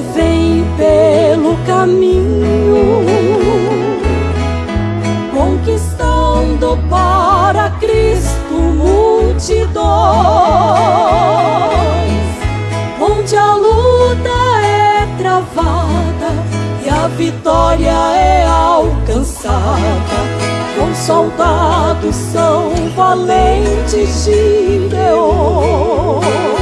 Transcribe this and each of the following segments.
vêm pelo caminho, conquistando para Cristo multidões, onde a luta é travada e a vitória é alcançada. Com soldados são valentes de Deus.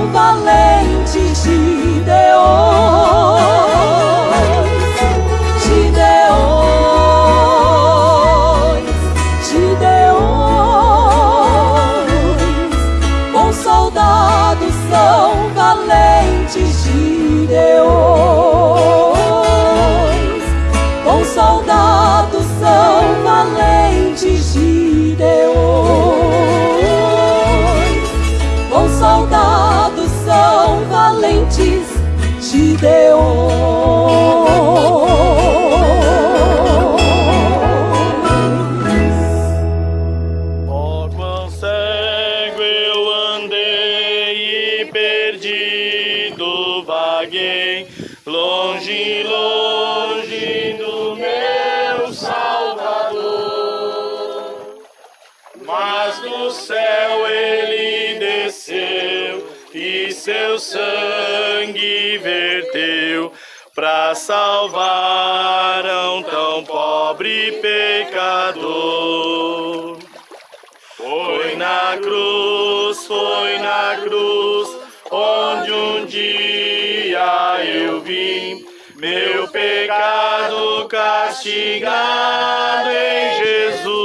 um valente. Salvar um tão pobre pecador. Foi na cruz, foi na cruz, onde um dia eu vim, meu pecado castigado em Jesus.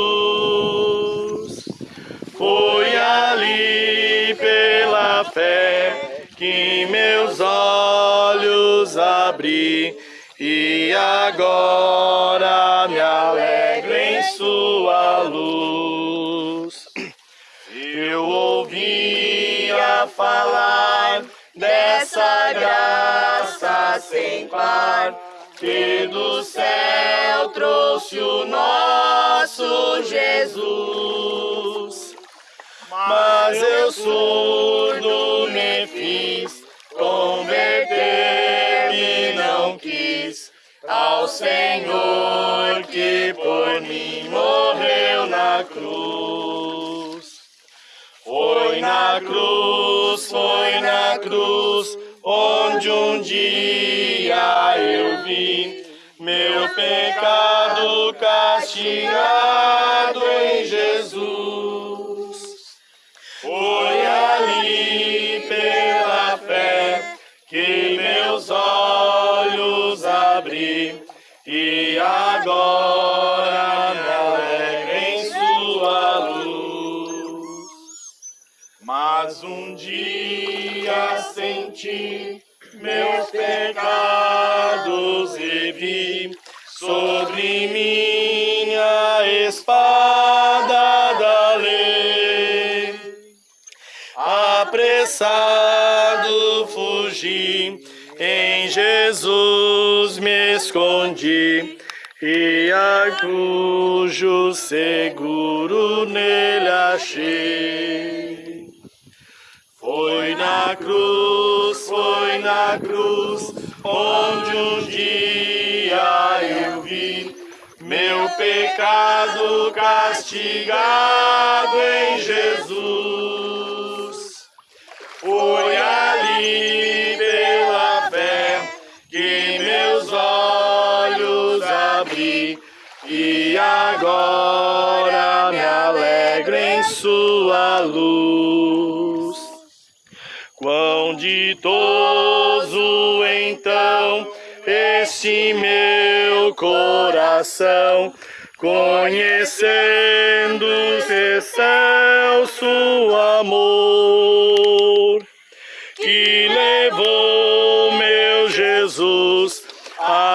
Fé que meus olhos abri e agora me alegro em sua luz. Eu ouvia falar dessa graça sem par, que do céu trouxe o nosso Jesus. Mas eu surdo me fiz converter ao Senhor que por mim morreu na cruz. Foi na cruz, foi na cruz, onde um dia eu vi meu pecado castigado em Jesus. Agora me alegro em sua luz. Mas um dia senti meus pecados e vi sobre minha espada da lei. Apressado fugi Em Jesus me escondi e a cujo seguro nele achei. Foi na cruz, foi na cruz, onde um dia eu vi meu pecado castigado em Jesus. Foi ali e agora me alegro em sua luz. Quão ditoso então este meu coração, conhecendo o excelso amor,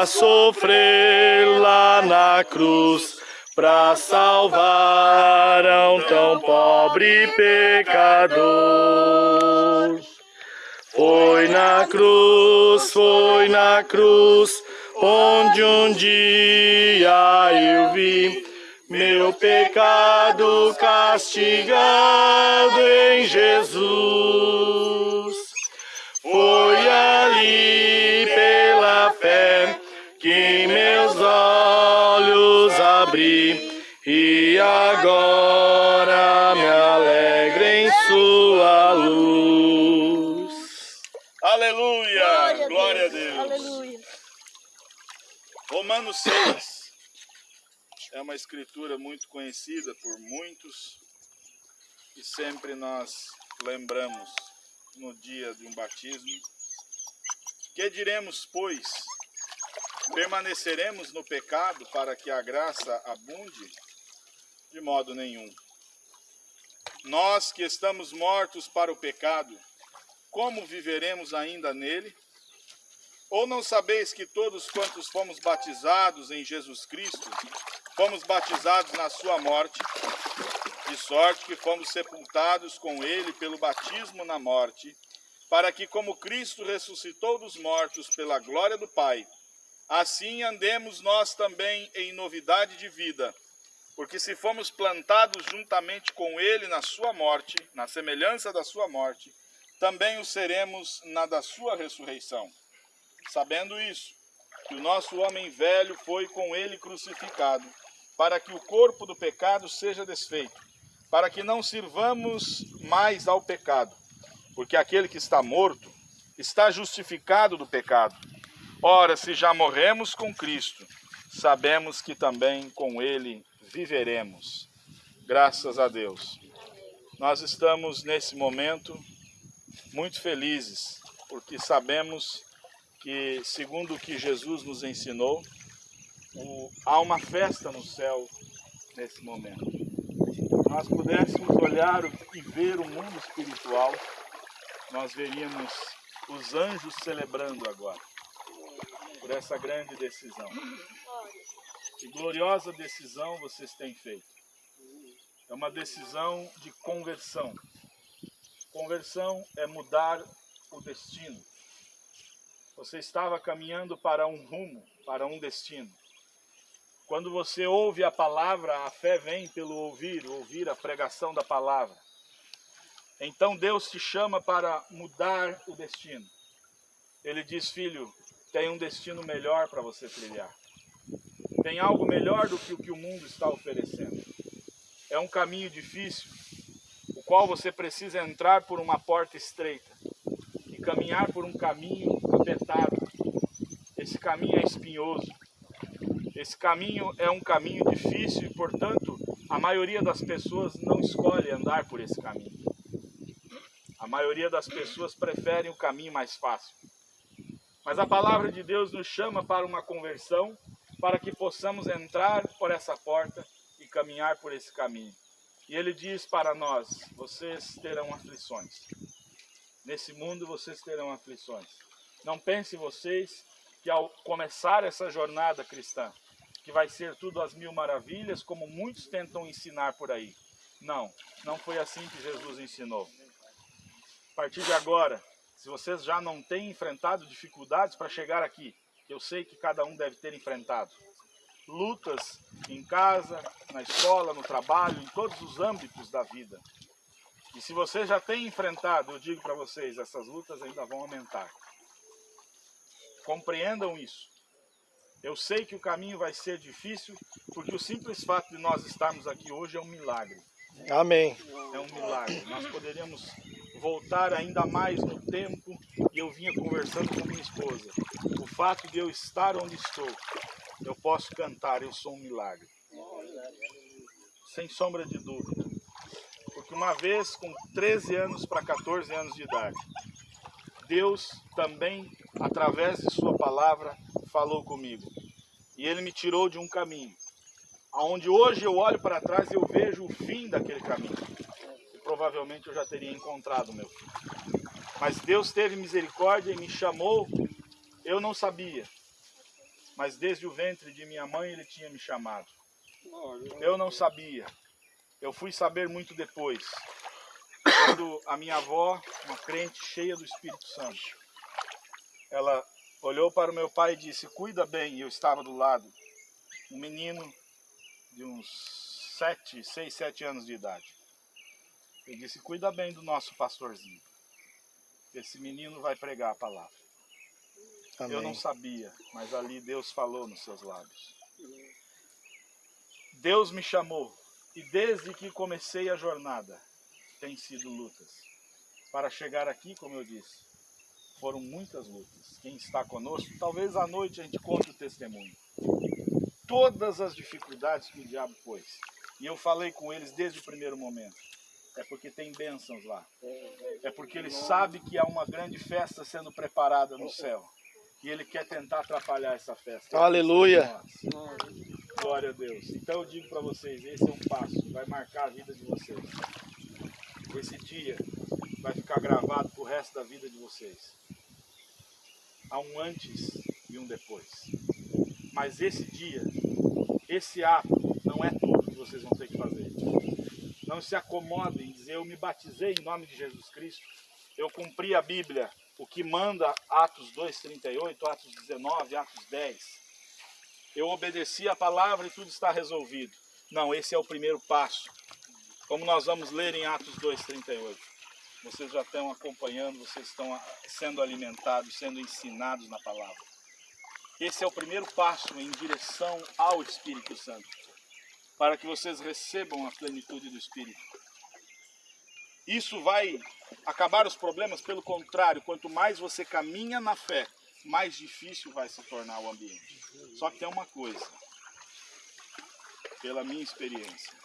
a sofrer lá na cruz, para salvar um tão pobre pecador. Foi na cruz, foi na cruz, onde um dia eu vi meu pecado castigado em Jesus. Foi ali agora me alegro em sua luz. Aleluia! Glória, a Deus. Aleluia. Romanos 6 é uma escritura muito conhecida por muitos e sempre nós lembramos no dia de um batismo. Que diremos, pois? Permaneceremos no pecado para que a graça abunde? De modo nenhum. Nós que estamos mortos para o pecado, como viveremos ainda nele? Ou não sabeis que todos quantos fomos batizados em Jesus Cristo, fomos batizados na sua morte, de sorte que fomos sepultados com ele pelo batismo na morte, para que como Cristo ressuscitou dos mortos pela glória do Pai, assim andemos nós também em novidade de vida. Porque se fomos plantados juntamente com ele na sua morte, na semelhança da sua morte, também o seremos na da sua ressurreição. Sabendo isso, que o nosso homem velho foi com ele crucificado, para que o corpo do pecado seja desfeito, para que não sirvamos mais ao pecado, porque aquele que está morto está justificado do pecado. Ora, se já morremos com Cristo, sabemos que também com ele viveremos. Graças a Deus. Nós estamos nesse momento muito felizes, porque sabemos que, segundo o que Jesus nos ensinou, o, há uma festa no céu nesse momento. Nós pudéssemos olhar e ver o mundo espiritual, nós veríamos os anjos celebrando agora, por essa grande decisão. Que gloriosa decisão vocês têm feito. É uma decisão de conversão. Conversão é mudar o destino. Você estava caminhando para um rumo, para um destino. Quando você ouve a palavra, a fé vem pelo ouvir, ouvir a pregação da palavra. Então Deus te chama para mudar o destino. Ele diz, filho, tem um destino melhor para você trilhar. Tem algo melhor do que o que o mundo está oferecendo. É um caminho difícil, o qual você precisa entrar por uma porta estreita e caminhar por um caminho apertado. Esse caminho é espinhoso. Esse caminho é um caminho difícil e, portanto, a maioria das pessoas não escolhe andar por esse caminho. A maioria das pessoas preferem o caminho mais fácil. Mas a palavra de Deus nos chama para uma conversão, para que possamos entrar por essa porta e caminhar por esse caminho. E ele diz para nós: vocês terão aflições. Nesse mundo vocês terão aflições. Não pense vocês que ao começar essa jornada cristã, que vai ser tudo às mil maravilhas, como muitos tentam ensinar por aí. Não, não foi assim que Jesus ensinou. A partir de agora, se vocês já não têm enfrentado dificuldades para chegar aqui, eu sei que cada um deve ter enfrentado lutas em casa, na escola, no trabalho, em todos os âmbitos da vida. E se você já tem enfrentado, eu digo para vocês, essas lutas ainda vão aumentar. Compreendam isso. Eu sei que o caminho vai ser difícil, porque o simples fato de nós estarmos aqui hoje é um milagre. Amém. É um milagre. Nós poderíamos voltar ainda mais no tempo e eu vinha conversando com minha esposa. O fato de eu estar onde estou, eu posso cantar, eu sou um milagre. Sem sombra de dúvida. Porque uma vez, com 13 anos para 14 anos de idade, Deus também, através de sua palavra, falou comigo. E ele me tirou de um caminho. Aonde hoje eu olho para trás e eu vejo o fim daquele caminho. Provavelmente eu já teria encontrado meu fim. Mas Deus teve misericórdia e me chamou. Eu não sabia. Mas desde o ventre de minha mãe ele tinha me chamado. Eu não sabia. Eu fui saber muito depois. Quando a minha avó, uma crente cheia do Espírito Santo, ela olhou para o meu pai e disse, cuida bem, e eu estava do lado. Um menino de uns sete, seis, sete anos de idade. Eu disse, cuida bem do nosso pastorzinho. Esse menino vai pregar a palavra. Amém. Eu não sabia, mas ali Deus falou nos seus lábios. Deus me chamou e desde que comecei a jornada tem sido lutas. Para chegar aqui, como eu disse, foram muitas lutas. Quem está conosco, talvez à noite a gente conte o testemunho. Todas as dificuldades que o diabo pôs. E eu falei com eles desde o primeiro momento. É porque tem bênçãos lá. É porque ele sabe que há uma grande festa sendo preparada no céu. E ele quer tentar atrapalhar essa festa. Aleluia. Glória a Deus. Então eu digo para vocês, esse é um passo que vai marcar a vida de vocês. Esse dia vai ficar gravado para o resto da vida de vocês. Há um antes e um depois. Mas esse dia, esse ato, não é tudo que vocês vão ter que fazer. Não se acomodem em dizer, eu me batizei em nome de Jesus Cristo, eu cumpri a Bíblia, o que manda Atos 2,38, Atos 19, Atos 10. Eu obedeci a palavra e tudo está resolvido. Não, esse é o primeiro passo. Como nós vamos ler em Atos 2,38. Vocês já estão acompanhando, vocês estão sendo alimentados, sendo ensinados na palavra. Esse é o primeiro passo em direção ao Espírito Santo, para que vocês recebam a plenitude do Espírito. Isso vai acabar os problemas, pelo contrário, quanto mais você caminha na fé, mais difícil vai se tornar o ambiente. Só que tem uma coisa, pela minha experiência,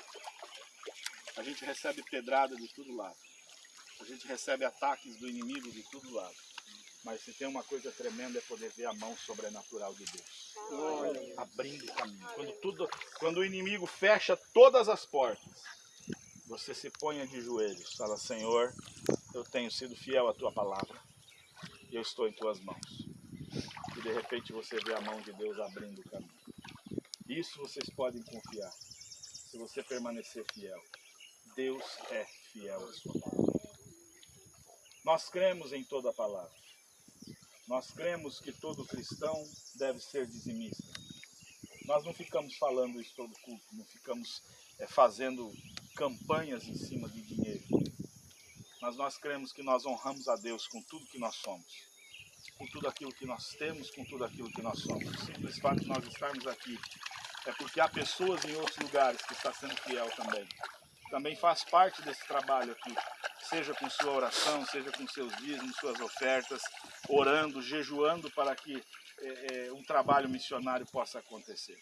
a gente recebe pedrada de todo lado, a gente recebe ataques do inimigo de todo lado, mas se tem uma coisa tremenda é poder ver a mão sobrenatural de Deus, abrindo o caminho. Quando, tudo, quando o inimigo fecha todas as portas, você se ponha de joelhos, fala, Senhor, eu tenho sido fiel à tua palavra, e eu estou em tuas mãos. E de repente você vê a mão de Deus abrindo o caminho. Isso vocês podem confiar, se você permanecer fiel. Deus é fiel à sua palavra. Nós cremos em toda a palavra. Nós cremos que todo cristão deve ser dizimista. Nós não ficamos falando isso todo culto, não ficamos é, fazendo campanhas em cima de dinheiro. Mas nós cremos que nós honramos a Deus com tudo que nós somos, com tudo aquilo que nós temos, com tudo aquilo que nós somos. O simples fato de nós estarmos aqui é porque há pessoas em outros lugares que estão sendo fiel também. Também faz parte desse trabalho aqui, seja com sua oração, seja com seus dízimos, suas ofertas, orando, jejuando para que é, é, um trabalho missionário possa acontecer.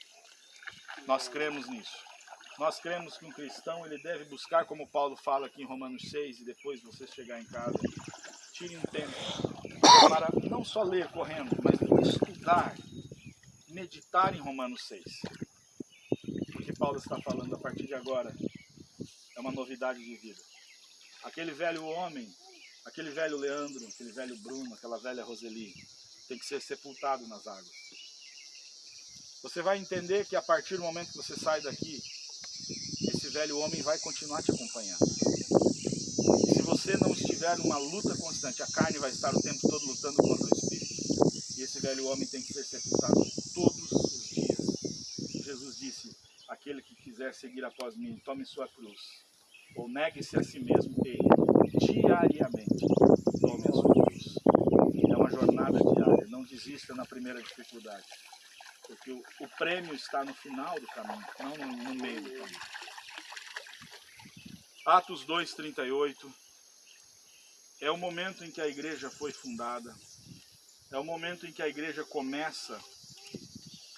Nós cremos nisso. Nós cremos que um cristão ele deve buscar, como Paulo fala aqui em Romanos 6, e depois você chegar em casa, tire um tempo para não só ler correndo, mas estudar, meditar em Romanos 6. Porque Paulo está falando a partir de agora é uma novidade de vida. Aquele velho homem, aquele velho Leandro, aquele velho Bruno, aquela velha Roseli, tem que ser sepultado nas águas. Você vai entender que a partir do momento que você sai daqui, esse velho homem vai continuar te acompanhando. Se você não estiver numa luta constante, a carne vai estar o tempo todo lutando contra o espírito. E esse velho homem tem que ser sepultado todos os dias. Jesus disse: aquele que quiser seguir após mim, tome sua cruz, ou negue-se a si mesmo e diariamente tome a sua cruz. É uma jornada diária, não desista na primeira dificuldade. Porque o, o prêmio está no final do caminho, não no, no meio do caminho. Atos 2,38 é o momento em que a igreja foi fundada, é o momento em que a igreja começa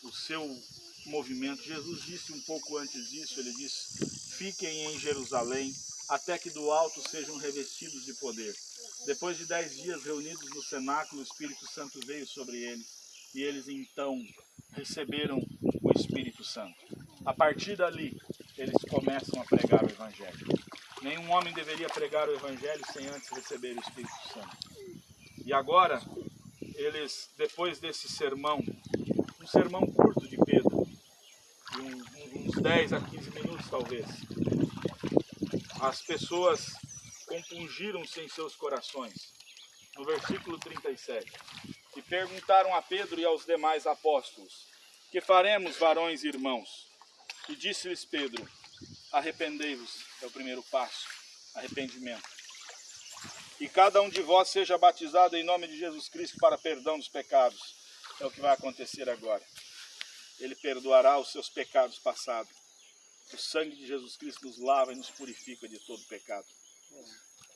o seu movimento. Jesus disse um pouco antes disso, ele disse, fiquem em Jerusalém até que do alto sejam revestidos de poder. Depois de dez dias reunidos no cenáculo, o Espírito Santo veio sobre eles e eles então receberam o Espírito Santo. A partir dali, eles começam a pregar o Evangelho. Nenhum homem deveria pregar o Evangelho sem antes receber o Espírito Santo. E agora, eles, depois desse sermão, um sermão curto de Pedro, de uns 10 a 15 minutos talvez, as pessoas compungiram-se em seus corações. No versículo 37. E perguntaram a Pedro e aos demais apóstolos: Que faremos, varões e irmãos? E disse-lhes Pedro: Arrependei-vos, é o primeiro passo, arrependimento. E cada um de vós seja batizado em nome de Jesus Cristo para perdão dos pecados. É o que vai acontecer agora. Ele perdoará os seus pecados passados. O sangue de Jesus Cristo nos lava e nos purifica de todo pecado.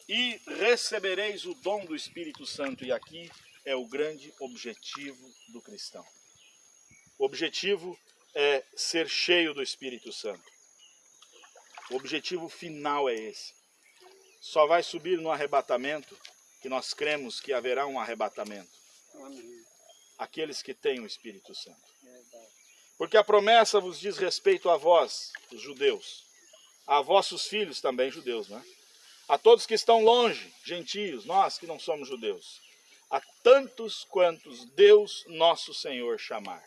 E recebereis o dom do Espírito Santo. E aqui é o grande objetivo do cristão. O objetivo é ser cheio do Espírito Santo. O objetivo final é esse. Só vai subir no arrebatamento, que nós cremos que haverá um arrebatamento. Aqueles que têm o Espírito Santo. Porque a promessa vos diz respeito a vós, os judeus, a vossos filhos também judeus, não é? A todos que estão longe, gentios, nós que não somos judeus, a tantos quantos Deus nosso Senhor chamar.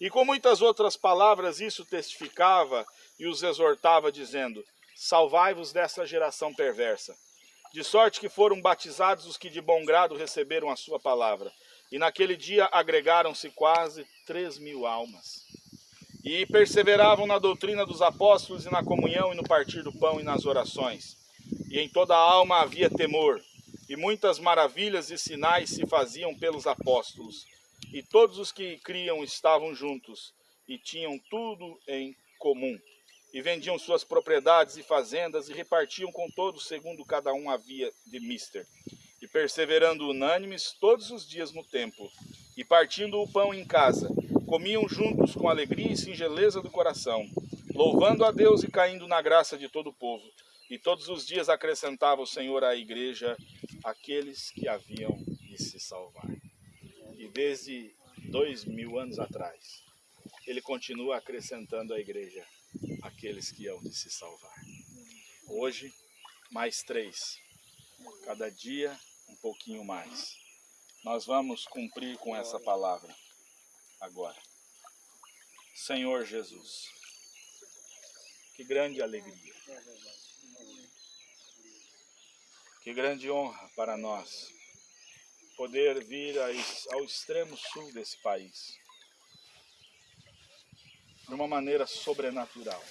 E com muitas outras palavras isso testificava e os exortava, dizendo: Salvai-vos dessa geração perversa. De sorte que foram batizados os que de bom grado receberam a sua palavra. E naquele dia agregaram-se quase três mil almas. E perseveravam na doutrina dos apóstolos e na comunhão e no partir do pão e nas orações. E em toda a alma havia temor. E muitas maravilhas e sinais se faziam pelos apóstolos. E todos os que criam estavam juntos e tinham tudo em comum e vendiam suas propriedades e fazendas e repartiam com todos segundo cada um havia de mister. E perseverando unânimes todos os dias no templo, e partindo o pão em casa, comiam juntos com alegria e singeleza do coração, louvando a Deus e caindo na graça de todo o povo. E todos os dias acrescentava o Senhor à igreja aqueles que haviam de se salvar. E desde dois mil anos atrás, ele continua acrescentando à igreja aqueles que hão de se salvar. Hoje, mais três. Cada dia, um pouquinho mais. Nós vamos cumprir com essa palavra agora. Senhor Jesus, que grande alegria. Que grande honra para nós poder vir ao extremo sul desse país de uma maneira sobrenatural.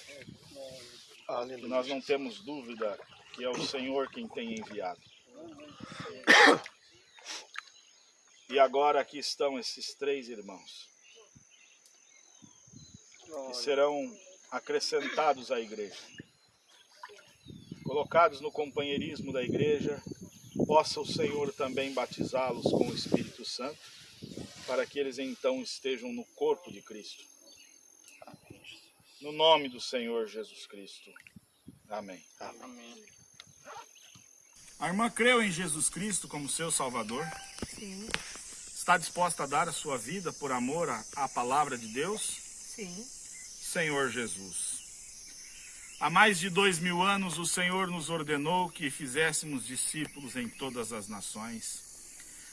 E nós não temos dúvida que é o Senhor quem tem enviado. E agora aqui estão esses três irmãos, que serão acrescentados à igreja, colocados no companheirismo da igreja, possa o Senhor também batizá-los com o Espírito Santo, para que eles então estejam no corpo de Cristo. No nome do Senhor Jesus Cristo. Amém. Amém. A irmã creu em Jesus Cristo como seu Salvador? Sim. Está disposta a dar a sua vida por amor à, à palavra de Deus? Sim. Senhor Jesus. Há mais de dois mil anos o Senhor nos ordenou que fizéssemos discípulos em todas as nações.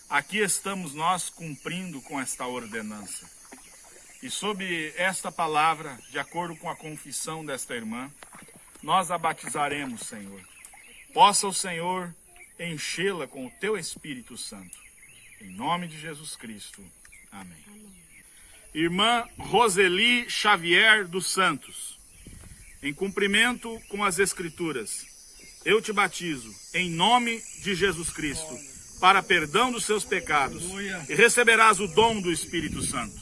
Aqui estamos nós cumprindo com esta ordenança. E sob esta palavra, de acordo com a confissão desta irmã, nós a batizaremos, Senhor. Possa o Senhor enchê-la com o teu Espírito Santo. Em nome de Jesus Cristo. Amém. Irmã Roseli Xavier dos Santos, em cumprimento com as Escrituras, eu te batizo em nome de Jesus Cristo para perdão dos seus pecados e receberás o dom do Espírito Santo.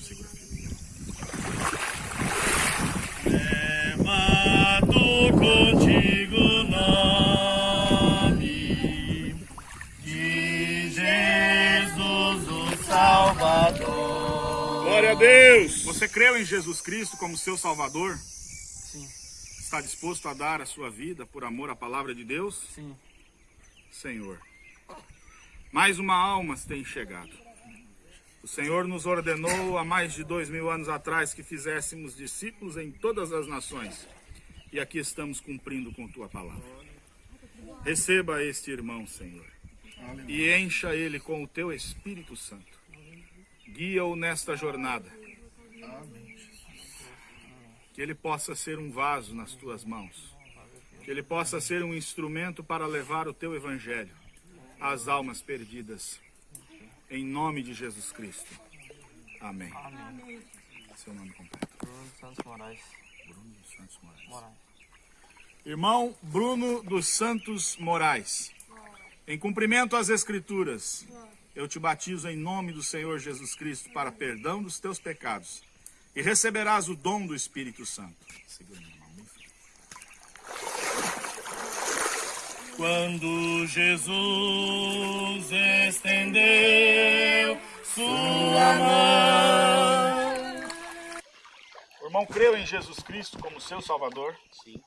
Glória a Deus! Você creu em Jesus Cristo como seu Salvador? Sim, Está disposto a dar a sua vida por amor à palavra de Deus? sim. Senhor. Mais uma alma tem chegado. O Senhor nos ordenou há mais de dois mil anos atrás que fizéssemos discípulos em todas as nações. E aqui estamos cumprindo com tua palavra. Receba este irmão, Senhor, e encha ele com o teu Espírito Santo. Guia-o nesta jornada. Que ele possa ser um vaso nas tuas mãos. Que ele possa ser um instrumento para levar o teu evangelho às almas perdidas. Em nome de Jesus Cristo. Amém. Seu nome completo. Bruno Santos Moraes. Bruno dos Santos Moraes. Moraes. Irmão Bruno dos Santos Moraes. Em cumprimento às Escrituras, eu te batizo em nome do Senhor Jesus Cristo para perdão dos teus pecados e receberás o dom do Espírito Santo. Quando Jesus estendeu sua mão. O irmão creu em Jesus Cristo como seu Salvador? Sim.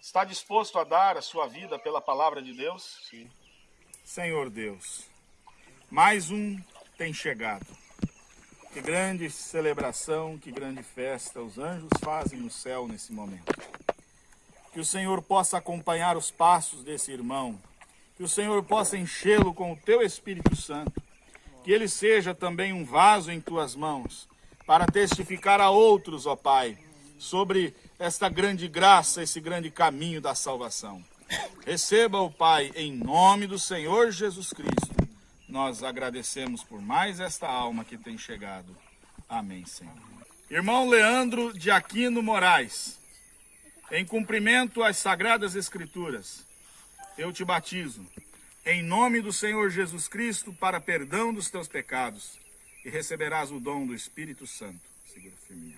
Está disposto a dar a sua vida pela palavra de Deus? Sim. Senhor Deus, mais um tem chegado. Que grande celebração, que grande festa os anjos fazem no céu nesse momento. Que o Senhor possa acompanhar os passos desse irmão. Que o Senhor possa enchê-lo com o teu Espírito Santo. Que ele seja também um vaso em tuas mãos para testificar a outros, ó Pai, sobre esta grande graça, esse grande caminho da salvação. Receba o Pai em nome do Senhor Jesus Cristo. Nós agradecemos por mais esta alma que tem chegado. Amém, Senhor. Irmão Leandro de Aquino Moraes, em cumprimento às sagradas Escrituras, eu te batizo em nome do Senhor Jesus Cristo para perdão dos teus pecados e receberás o dom do Espírito Santo. Segura firme.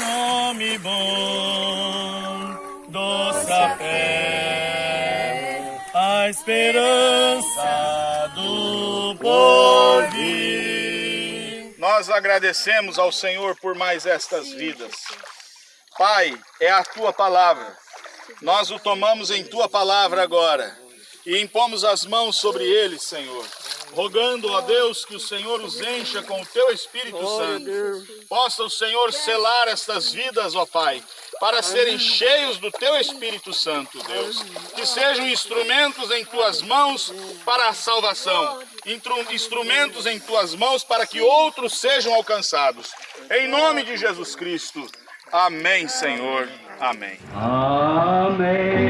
Nome bom, doce a fé, a esperança do porvir. Nós agradecemos ao Senhor por mais estas vidas. Pai, é a tua palavra. Nós o tomamos em tua palavra agora e impomos as mãos sobre eles, Senhor, rogando a Deus que o Senhor os encha com o teu Espírito Santo. Possa o Senhor selar estas vidas, ó Pai, para serem cheios do teu Espírito Santo, Deus. Que sejam instrumentos em tuas mãos para a salvação, instrumentos em tuas mãos para que outros sejam alcançados. Em nome de Jesus Cristo. Amém, Senhor. Amém. Amém.